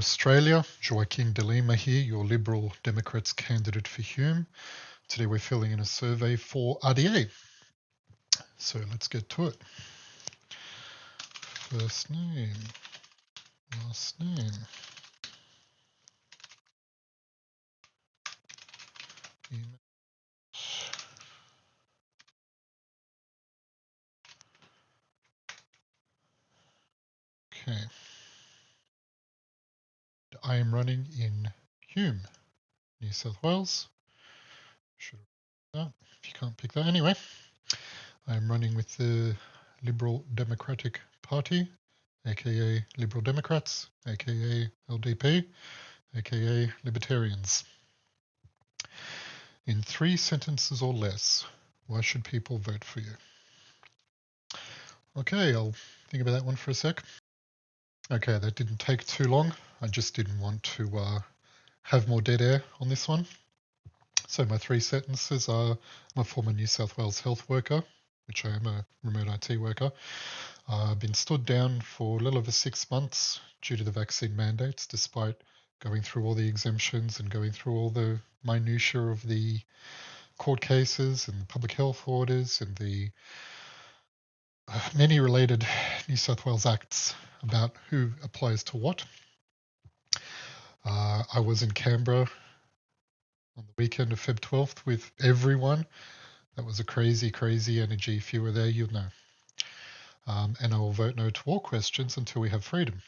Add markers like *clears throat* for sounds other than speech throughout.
Australia. Joaquin de Lima here, your Liberal Democrats candidate for Hume. Today we're filling in a survey for RDA. So let's get to it. First name, last name. Email. Okay. I am running in Hume, New South Wales. Should if you can't pick that anyway. I am running with the Liberal Democratic Party, aka Liberal Democrats, aka LDP, aka Libertarians. In three sentences or less, why should people vote for you? Okay, I'll think about that one for a sec. Okay, that didn't take too long. I just didn't want to uh, have more dead air on this one. So my three sentences are I'm a former New South Wales health worker, which I am a remote IT worker. Uh, I've been stood down for a little over six months due to the vaccine mandates, despite going through all the exemptions and going through all the minutiae of the court cases and the public health orders and the uh, *sighs* many related New South Wales acts about who applies to what. Uh, I was in Canberra on the weekend of Feb 12th with everyone. That was a crazy, crazy energy. If you were there, you'd know. Um, and I will vote no to all questions until we have freedom.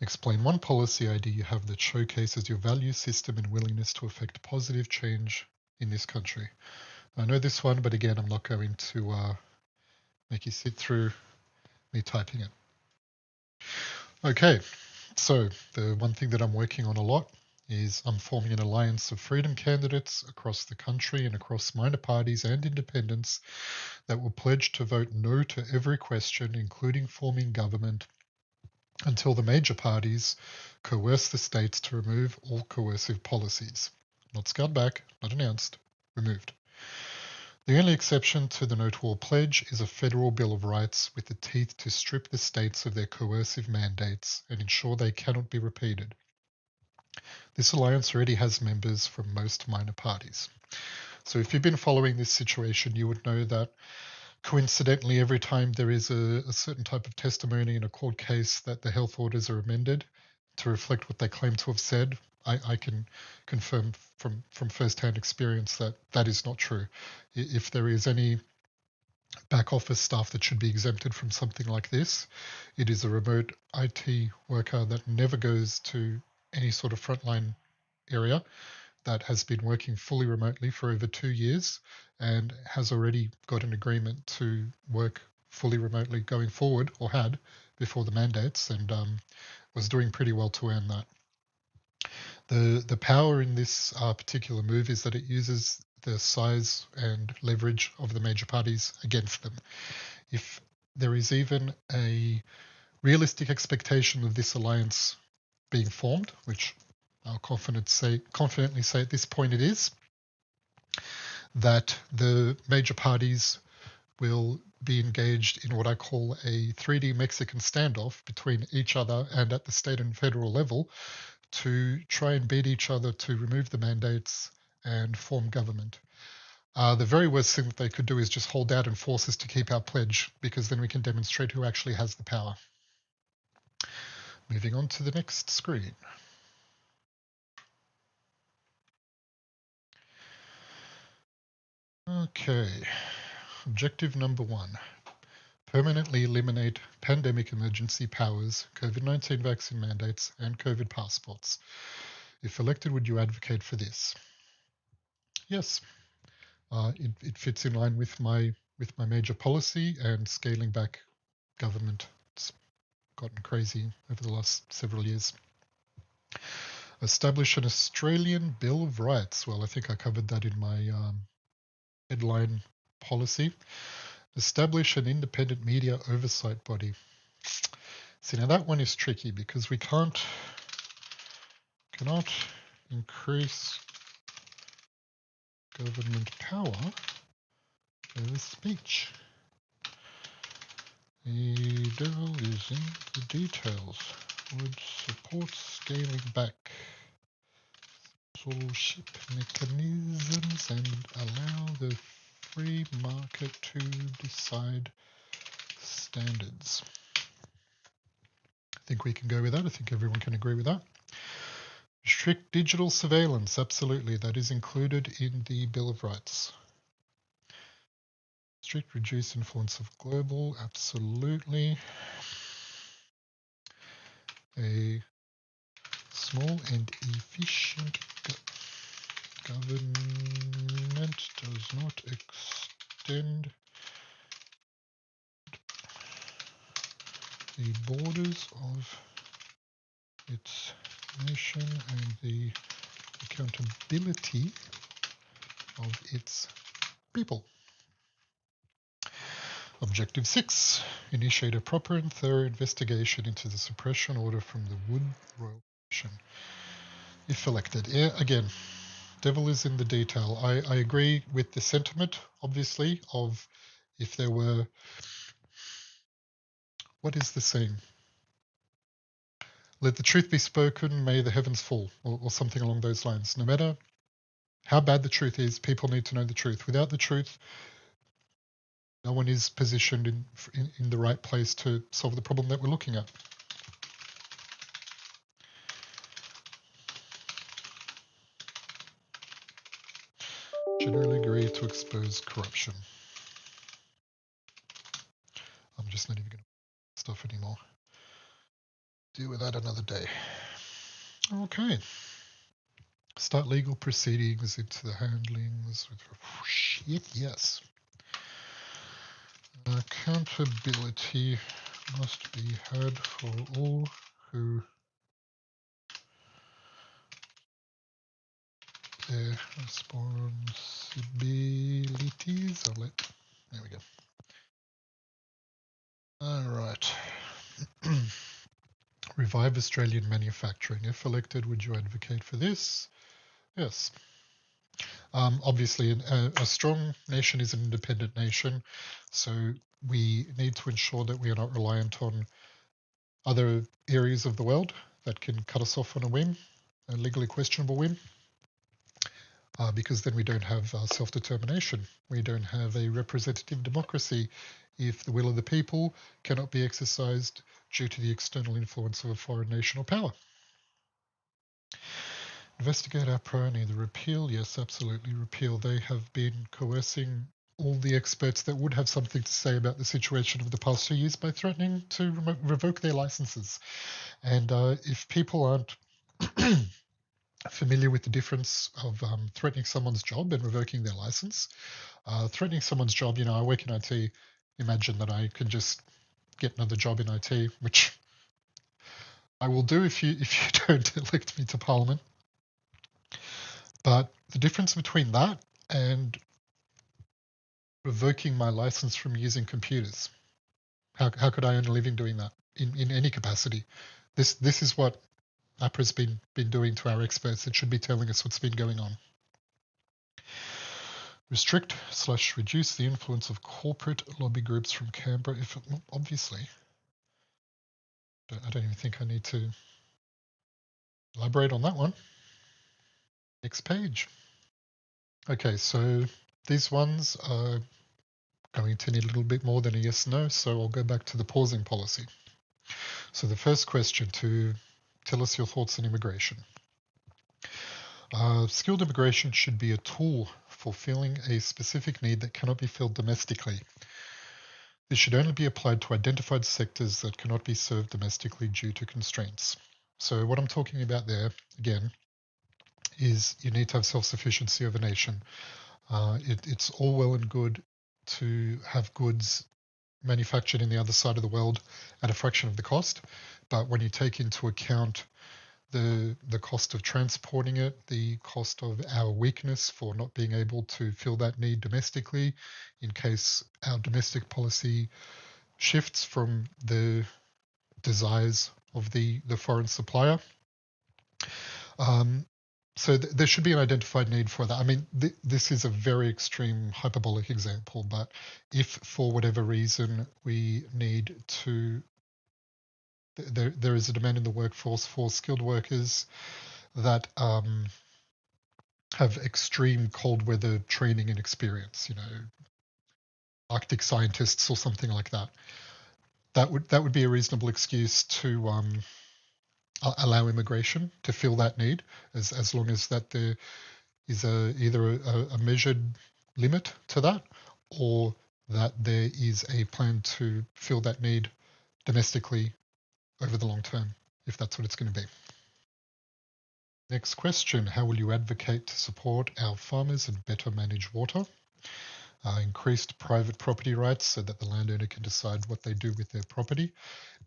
Explain one policy idea you have that showcases your value system and willingness to effect positive change in this country. I know this one, but again, I'm not going to uh, make you sit through me typing it. Okay, so the one thing that I'm working on a lot is I'm forming an alliance of freedom candidates across the country and across minor parties and independents that will pledge to vote no to every question, including forming government, until the major parties coerce the states to remove all coercive policies. Not scaled back, not announced, removed. The only exception to the No to All pledge is a federal Bill of Rights with the teeth to strip the states of their coercive mandates and ensure they cannot be repeated. This alliance already has members from most minor parties. So if you've been following this situation, you would know that coincidentally, every time there is a, a certain type of testimony in a court case that the health orders are amended to reflect what they claim to have said, I, I can confirm from from firsthand experience that that is not true. If there is any back office staff that should be exempted from something like this, it is a remote IT worker that never goes to any sort of frontline area that has been working fully remotely for over two years and has already got an agreement to work fully remotely going forward or had before the mandates and um, was doing pretty well to earn that. The, the power in this uh, particular move is that it uses the size and leverage of the major parties against them. If there is even a realistic expectation of this alliance being formed, which I'll say, confidently say at this point it is, that the major parties will be engaged in what I call a 3D Mexican standoff between each other and at the state and federal level to try and beat each other to remove the mandates and form government. Uh, the very worst thing that they could do is just hold out and force us to keep our pledge because then we can demonstrate who actually has the power. Moving on to the next screen. Okay, objective number one permanently eliminate pandemic emergency powers, COVID 19 vaccine mandates, and COVID passports. If elected, would you advocate for this? Yes, uh, it, it fits in line with my with my major policy and scaling back government. It's gotten crazy over the last several years. Establish an Australian Bill of Rights. Well, I think I covered that in my um, headline policy. Establish an independent media oversight body. See, now that one is tricky because we can't, cannot increase government power over speech. The devil is in the details. would support scaling back censorship mechanisms and allow the free market to decide standards. I think we can go with that. I think everyone can agree with that. Strict digital surveillance, absolutely. That is included in the Bill of Rights. Strict reduced influence of global, absolutely. A small and efficient government does not extend the borders of its nation and the accountability of its people. Objective 6. Initiate a proper and thorough investigation into the suppression order from the Wood Royal Commission. If elected. Yeah, again, devil is in the detail. I, I agree with the sentiment, obviously, of if there were... What is the saying? Let the truth be spoken, may the heavens fall, or, or something along those lines. No matter how bad the truth is, people need to know the truth. Without the truth, no one is positioned in, in, in the right place to solve the problem that we're looking at. Generally agree to expose corruption. I'm just not even going to stuff anymore. Deal with that another day. Okay. Start legal proceedings into the handlings. Shit, yes. Accountability must be had for all who responsibilities. There we go. All right. *clears throat* Revive Australian manufacturing. If elected, would you advocate for this? Yes. Um, obviously, a, a, strong nation is an independent nation, so we need to ensure that we are not reliant on other areas of the world that can cut us off on a whim, a legally questionable whim, uh, because then we don't have uh, self-determination. We don't have a representative democracy if the will of the people cannot be exercised due to the external influence of a foreign nation or power. Investigate AHPRA and either repeal. Yes, absolutely repeal. They have been coercing all the experts that would have something to say about the situation of the past two years by threatening to re revoke their licenses. And uh, if people aren't *clears throat* familiar with the difference of um, threatening someone's job and revoking their license, uh, threatening someone's job, you know, I work in IT, imagine that I can just get another job in IT, which I will do if you *laughs* if you don't elect me to Parliament. But the difference between that and revoking my license from using computers, how, how could I earn a living doing that in, in any capacity? This this is what AHPRA's been been doing to our experts. It should be telling us what's been going on. Restrict slash reduce the influence of corporate lobby groups from Canberra. If obviously, I don't even think I need to elaborate on that one. Next page. Okay, so these ones are going to need a little bit more than a yes no, so I'll go back to the pausing policy. So the first question to tell us your thoughts on immigration. Uh, skilled immigration should be a tool fulfilling a specific need that cannot be filled domestically. This should only be applied to identified sectors that cannot be served domestically due to constraints. So what I'm talking about there, again, is you need to have self-sufficiency of a nation. Uh, it, it's all well and good to have goods manufactured in the other side of the world at a fraction of the cost, but when you take into account the the cost of transporting it, the cost of our weakness for not being able to fill that need domestically, in case our domestic policy shifts from the desires of the the foreign supplier. Um, so th- there should be an identified need for that. I mean, th- this is a very extreme hyperbolic example, but if for whatever reason we need to there, there is a demand in the workforce for skilled workers that um, have extreme cold weather training and experience, you know, Arctic scientists or something like that. That would that would be a reasonable excuse to um, allow immigration to fill that need, as as long as that there is a either a, a measured limit to that, or that there is a plan to fill that need domestically over the long term, if that's what it's going to be. Next question, how will you advocate to support our farmers and better manage water? Uh, increased private property rights so that the landowner can decide what they do with their property,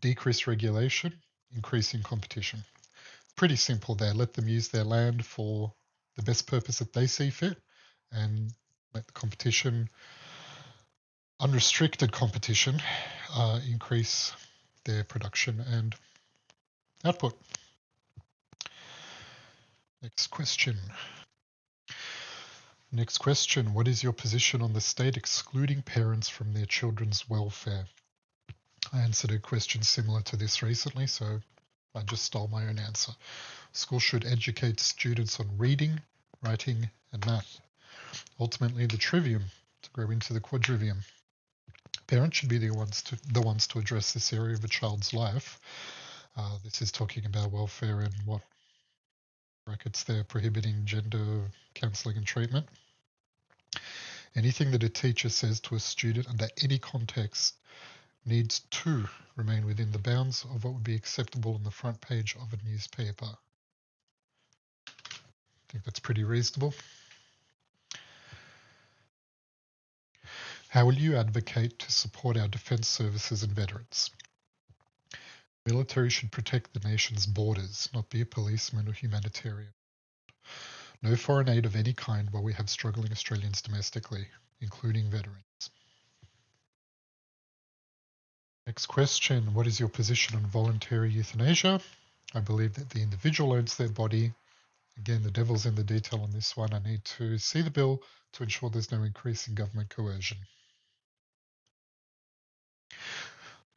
decrease regulation, increasing competition. Pretty simple there. Let them use their land for the best purpose that they see fit and let the competition, unrestricted competition, uh, increase their production and output. Next question. Next question. What is your position on the state excluding parents from their children's welfare? I answered a question similar to this recently, so I just stole my own answer. School should educate students on reading, writing, and math. Ultimately, the trivium to grow into the quadrivium. Parents should be the ones to the ones to address this area of a child's life. Uh, this is talking about welfare and what brackets there prohibiting gender counselling and treatment. Anything that a teacher says to a student under any context needs to remain within the bounds of what would be acceptable on the front page of a newspaper. I think that's pretty reasonable. How will you advocate to support our defence services and veterans? The Military should protect the nation's borders, not be a policeman or humanitarian. No foreign aid of any kind while we have struggling Australians domestically, including veterans. Next question What is your position on voluntary euthanasia? I believe that the individual owns their body. Again, the devil's in the detail on this one. I need to see the bill to ensure there's no increase in government coercion.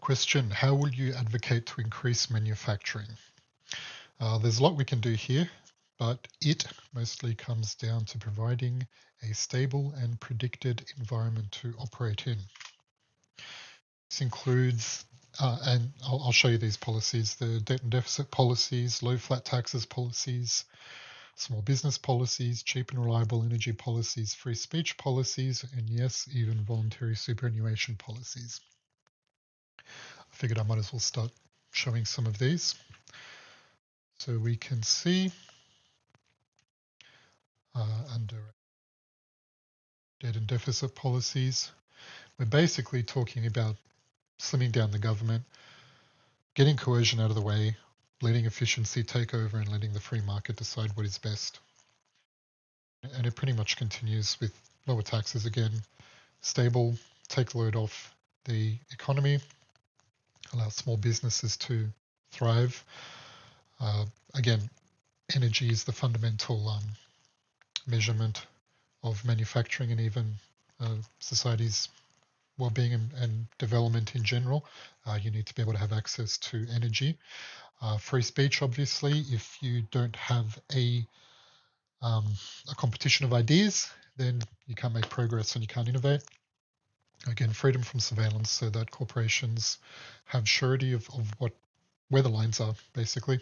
Question, how will you advocate to increase manufacturing? Uh, there's a lot we can do here, but it mostly comes down to providing a stable and predicted environment to operate in. This includes, uh, and I'll, I'll, show you these policies, the debt and deficit policies, low flat taxes policies, small business policies, cheap and reliable energy policies, free speech policies, and yes, even voluntary superannuation policies figured I might as well start showing some of these. So we can see uh, under debt and deficit policies, we're basically talking about slimming down the government, getting coercion out of the way, letting efficiency take over and letting the free market decide what is best. And it pretty much continues with lower taxes again, stable, take load off the economy, allow small businesses to thrive. Uh, again, energy is the fundamental um, measurement of manufacturing and even uh, society's well-being and, and, development in general. Uh, you need to be able to have access to energy. Uh, free speech, obviously, if you don't have a um, a competition of ideas, then you can't make progress and you can't innovate. Again, freedom from surveillance so that corporations have surety of, of what where the lines are, basically.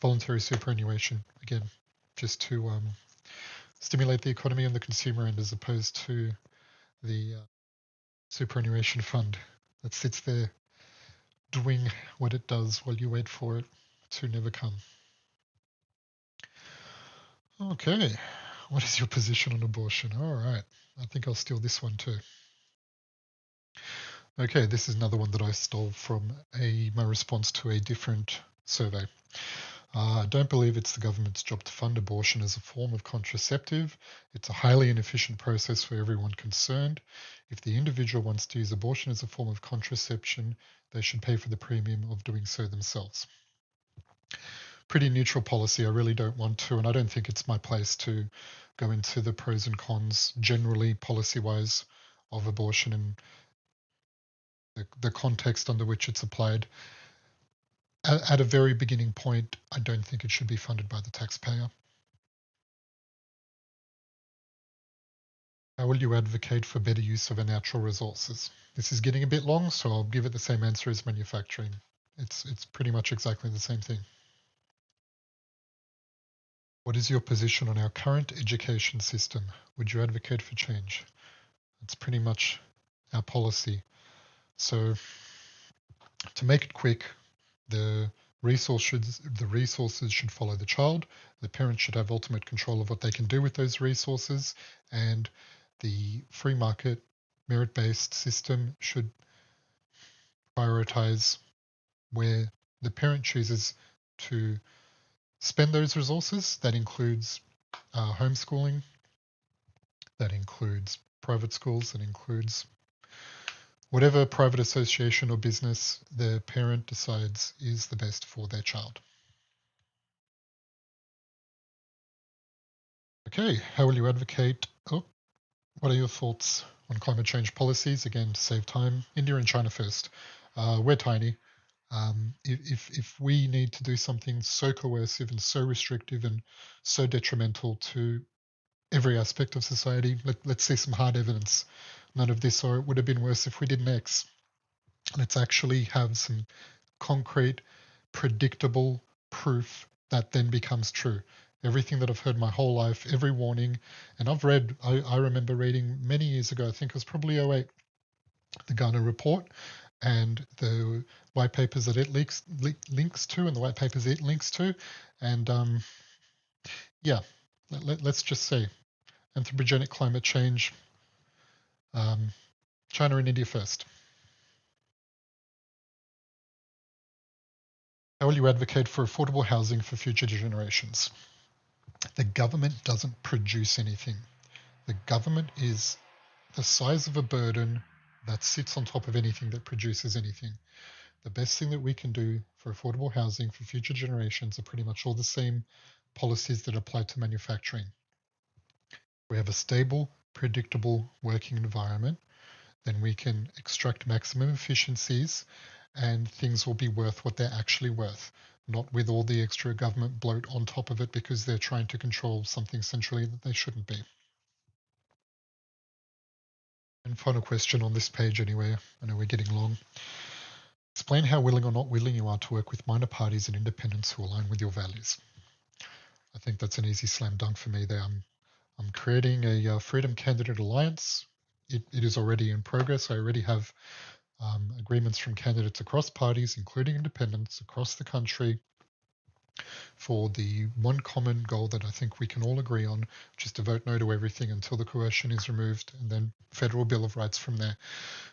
Voluntary superannuation, again, just to um, stimulate the economy and the consumer end as opposed to the uh, superannuation fund that sits there doing what it does while you wait for it to never come. Okay, what is your position on abortion? All right, I think I'll steal this one too. Okay, this is another one that I stole from a my response to a different survey. Uh, I don't believe it's the government's job to fund abortion as a form of contraceptive. It's a highly inefficient process for everyone concerned. If the individual wants to use abortion as a form of contraception, they should pay for the premium of doing so themselves. Pretty neutral policy. I really don't want to, and I don't think it's my place to go into the pros and cons generally policy wise of abortion and the, the context under which it's applied. at, at a very beginning point, I don't think it should be funded by the taxpayer. How will you advocate for better use of our natural resources? This is getting a bit long, so I'll give it the same answer as manufacturing. It's, it's pretty much exactly the same thing. What is your position on our current education system? Would you advocate for change? It's pretty much our policy. So to make it quick, the resource should, the resources should follow the child. The parent should have ultimate control of what they can do with those resources and the free market merit-based system should prioritize where the parent chooses to spend those resources. That includes uh, homeschooling, that includes private schools, that includes whatever private association or business the parent decides is the best for their child. Okay, how will you advocate? Oh, what are your thoughts on climate change policies? Again, to save time, India and China first. Uh, we're tiny. Um, if, if we need to do something so coercive and so restrictive and so detrimental to every aspect of society, let, let's see some hard evidence. None of this, or it would have been worse if we didn't X. Let's actually have some concrete, predictable proof that then becomes true everything that I've heard my whole life, every warning. And I've read, I, I remember reading many years ago, I think it was probably 08, the Garnaut report and the white papers that it links, links to and the white papers it links to. And um, yeah, let, us just say anthropogenic climate change, um, China and India first. How will you advocate for affordable housing for future generations? the government doesn't produce anything. The government is the size of a burden that sits on top of anything that produces anything. The best thing that we can do for affordable housing for future generations are pretty much all the same policies that apply to manufacturing. We have a stable, predictable working environment, then we can extract maximum efficiencies and things will be worth what they're actually worth not with all the extra government bloat on top of it because they're trying to control something centrally that they shouldn't be. And final question on this page anyway, I know we're getting long. Explain how willing or not willing you are to work with minor parties and independents who align with your values. I think that's an easy slam dunk for me there. I'm, I'm creating a uh, Freedom Candidate Alliance. It, it is already in progress. I already have um, agreements from candidates across parties, including independents across the country, for the one common goal that I think we can all agree on, which is to vote no to everything until the coercion is removed and then federal bill of rights from there.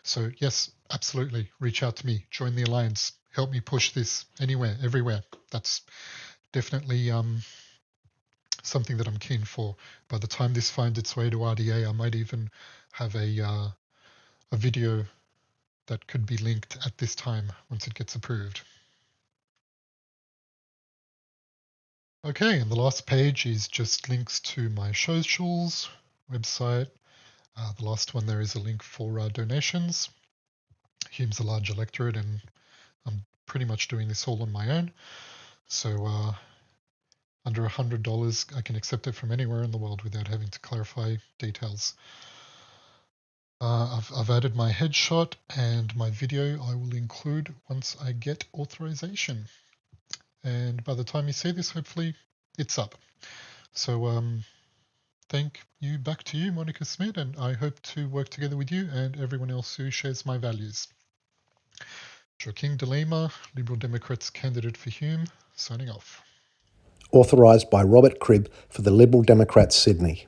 So yes, absolutely, reach out to me, join the alliance, help me push this anywhere, everywhere. That's definitely um, something that I'm keen for. By the time this finds its way to RDA, I might even have a uh, a video that could be linked at this time once it gets approved. Okay, and the last page is just links to my socials, website. Uh, the last one there is a link for uh, donations. Hume's a large electorate and I'm pretty much doing this all on my own. So uh, under $100 I can accept it from anywhere in the world without having to clarify details. Uh, I've, I've added my headshot and my video I will include once I get authorization. And by the time you see this, hopefully it's up. So um, thank you back to you, Monica Smith, and I hope to work together with you and everyone else who shares my values. Joaquin de Lima, Liberal Democrats candidate for Hume, signing off authorised by Robert Cribb for the Liberal Democrats Sydney.